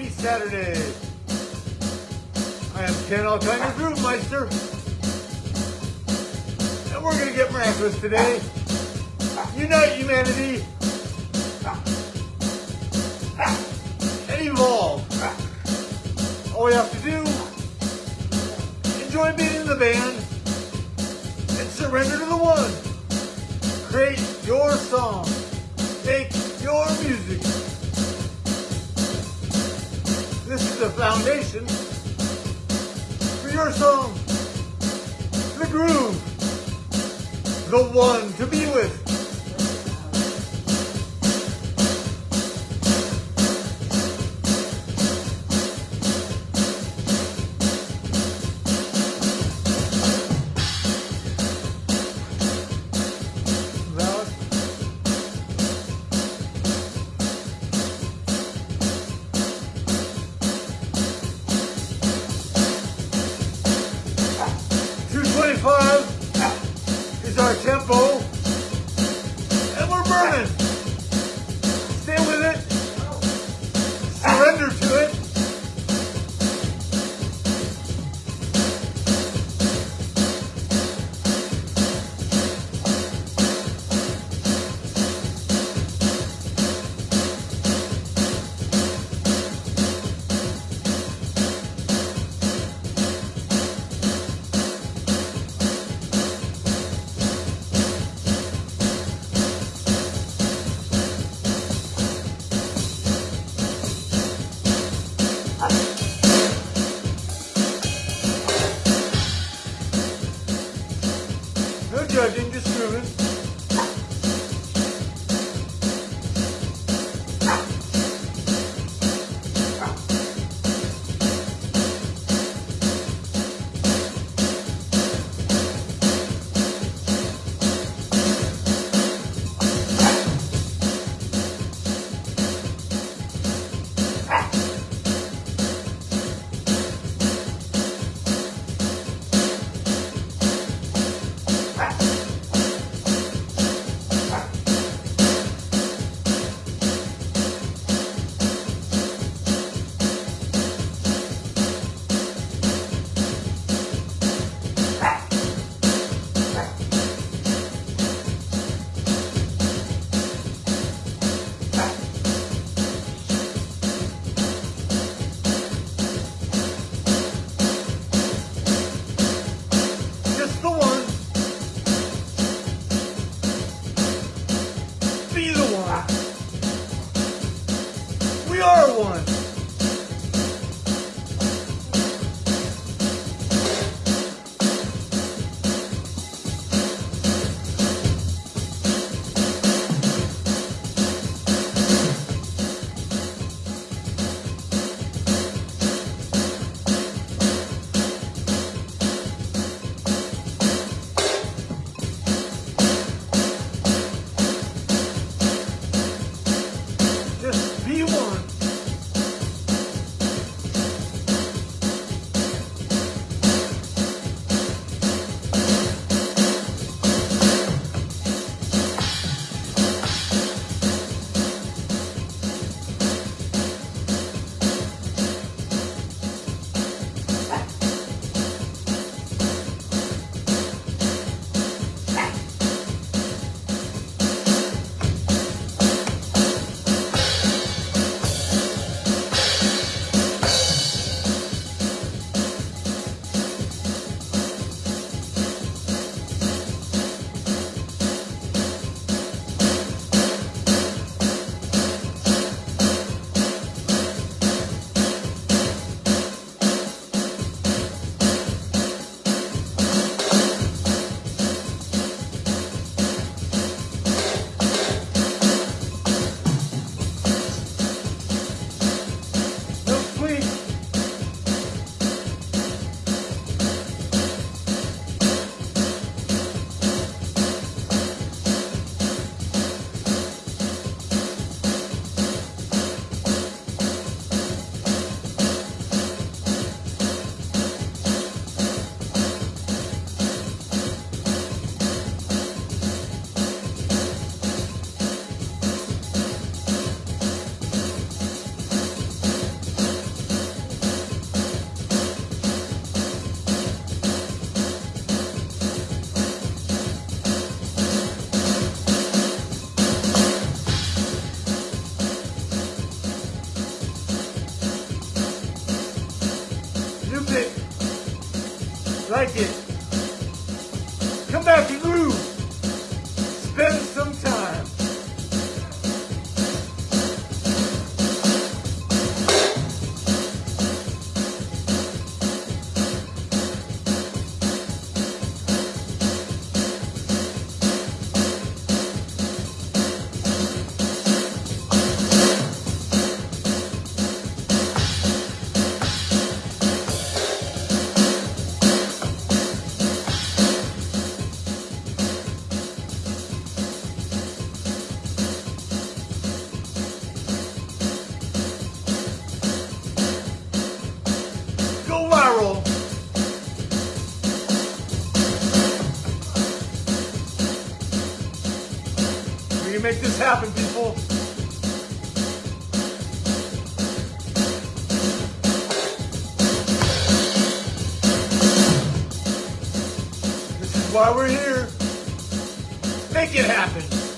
Happy Saturday. I am Ken Alkinder Groovemeister. And we're to get miraculous today. Unite humanity. And evolve. All we have to do, enjoy being in the band and surrender to the one. Create your song. Make your music. The foundation for your song. The groove. The one to be with. No judging, Make this happen, people. This is why we're here. Make it happen.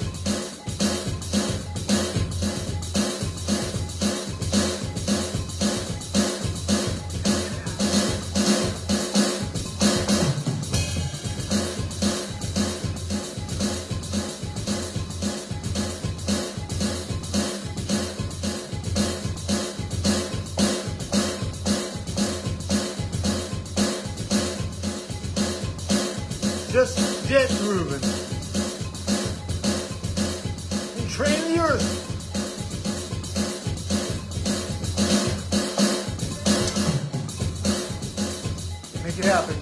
Moving. And train the earth. Make it happen,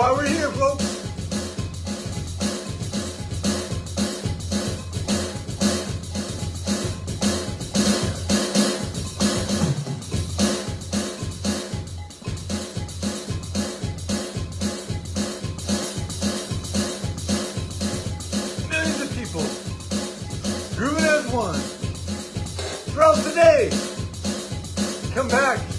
why we're here, folks. Millions of people as one throughout the day. Come back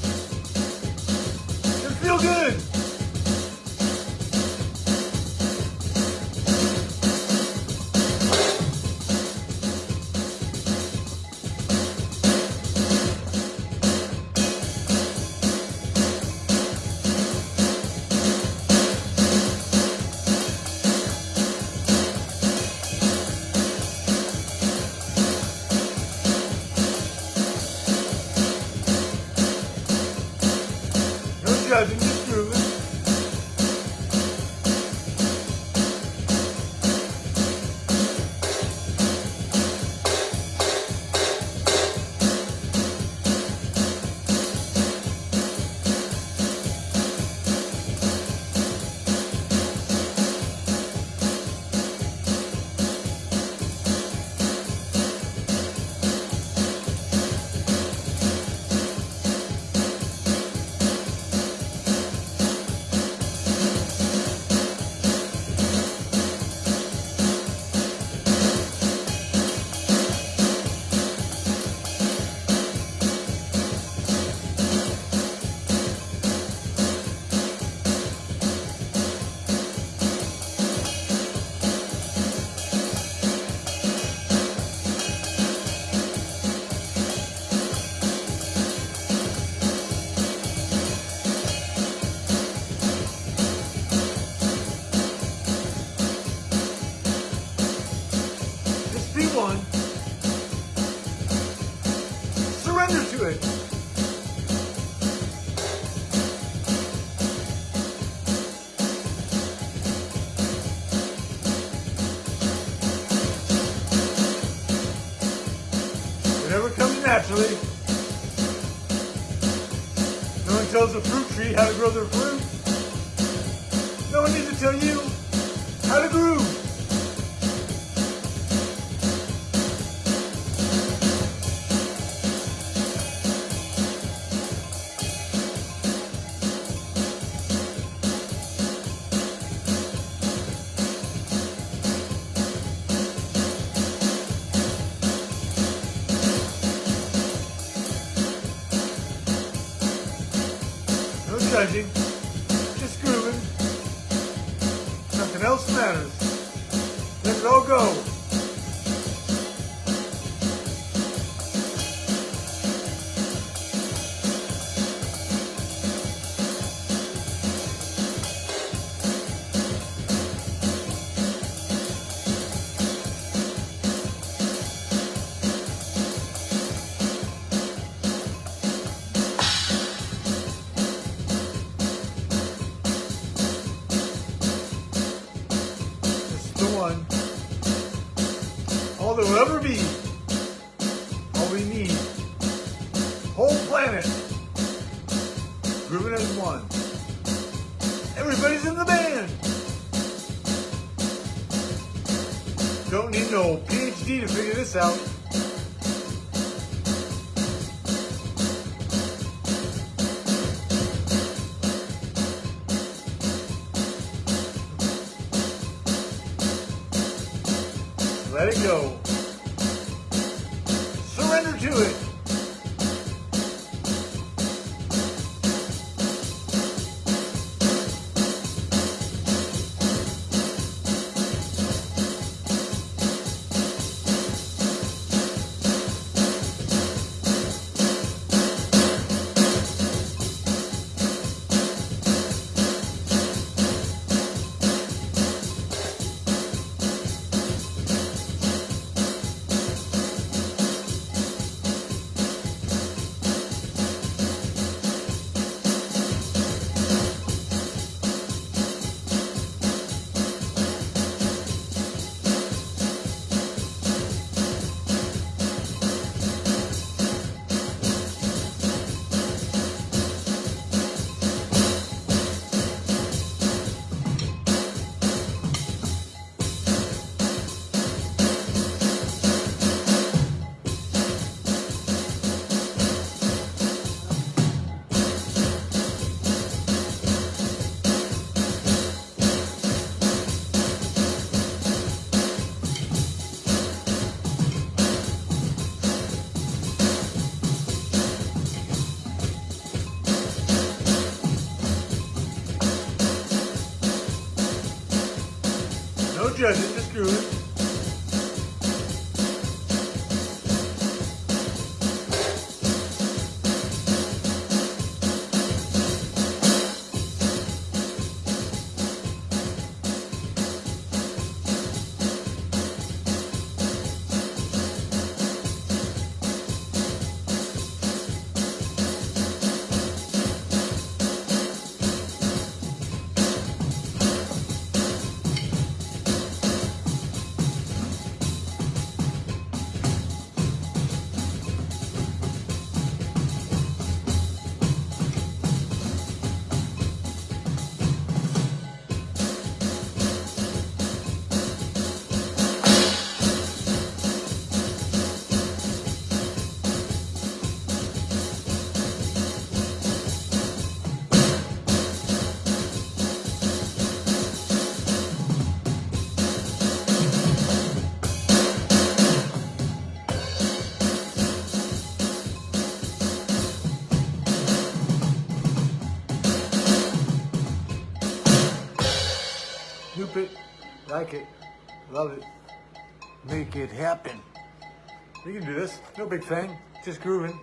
naturally. No one tells a fruit tree how to grow their fruit. No one needs to tell you how to groove. No judging, Don't need no PhD to figure this out. Let it go. Surrender to it. No judging, just grooving. Like it, love it, make it happen. We can do this. No big thing, just grooving.